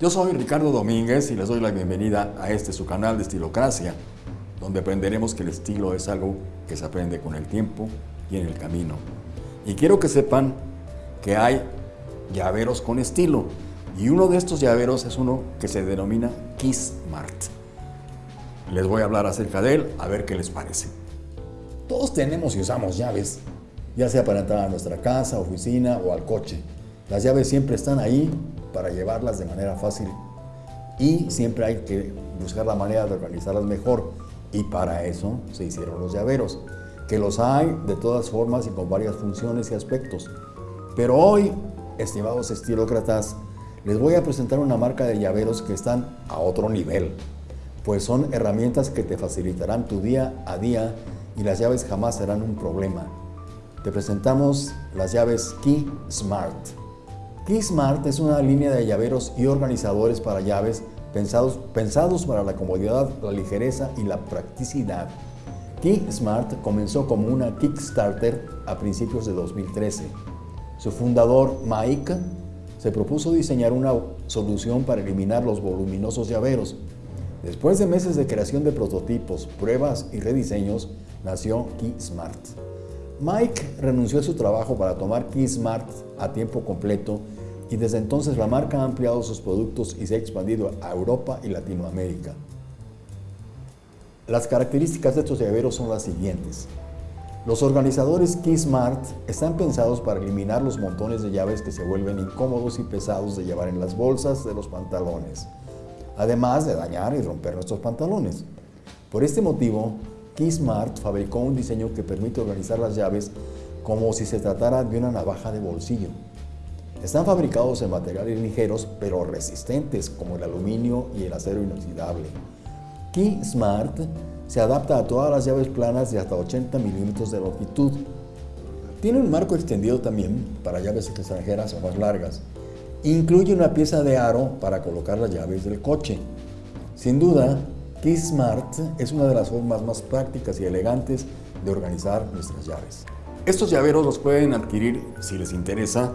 Yo soy Ricardo Domínguez y les doy la bienvenida a este su canal de Estilocracia, donde aprenderemos que el estilo es algo que se aprende con el tiempo y en el camino. Y quiero que sepan que hay llaveros con estilo, y uno de estos llaveros es uno que se denomina Kiss Mart. Les voy a hablar acerca de él, a ver qué les parece. Todos tenemos y usamos llaves, ya sea para entrar a nuestra casa, oficina o al coche. Las llaves siempre están ahí para llevarlas de manera fácil y siempre hay que buscar la manera de organizarlas mejor y para eso se hicieron los llaveros, que los hay de todas formas y con varias funciones y aspectos. Pero hoy, estimados estilócratas, les voy a presentar una marca de llaveros que están a otro nivel, pues son herramientas que te facilitarán tu día a día y las llaves jamás serán un problema. Te presentamos las llaves Key Smart. Key Smart es una línea de llaveros y organizadores para llaves pensados, pensados para la comodidad, la ligereza y la practicidad. Key Smart comenzó como una Kickstarter a principios de 2013. Su fundador, Mike, se propuso diseñar una solución para eliminar los voluminosos llaveros. Después de meses de creación de prototipos, pruebas y rediseños, nació Key Smart. Mike renunció a su trabajo para tomar Key Smart a tiempo completo y desde entonces la marca ha ampliado sus productos y se ha expandido a Europa y Latinoamérica. Las características de estos llaveros son las siguientes. Los organizadores Key Smart están pensados para eliminar los montones de llaves que se vuelven incómodos y pesados de llevar en las bolsas de los pantalones, además de dañar y romper nuestros pantalones. Por este motivo, Key Smart fabricó un diseño que permite organizar las llaves como si se tratara de una navaja de bolsillo. Están fabricados en materiales ligeros pero resistentes como el aluminio y el acero inoxidable. Key Smart se adapta a todas las llaves planas de hasta 80 milímetros de longitud. Tiene un marco extendido también para llaves extranjeras o más largas. Incluye una pieza de aro para colocar las llaves del coche. Sin duda, Key Smart es una de las formas más prácticas y elegantes de organizar nuestras llaves. Estos llaveros los pueden adquirir, si les interesa,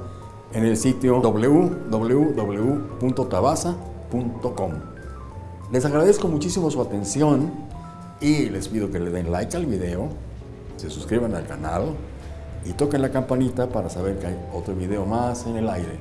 en el sitio www.tabasa.com. Les agradezco muchísimo su atención y les pido que le den like al video, se suscriban al canal y toquen la campanita para saber que hay otro video más en el aire.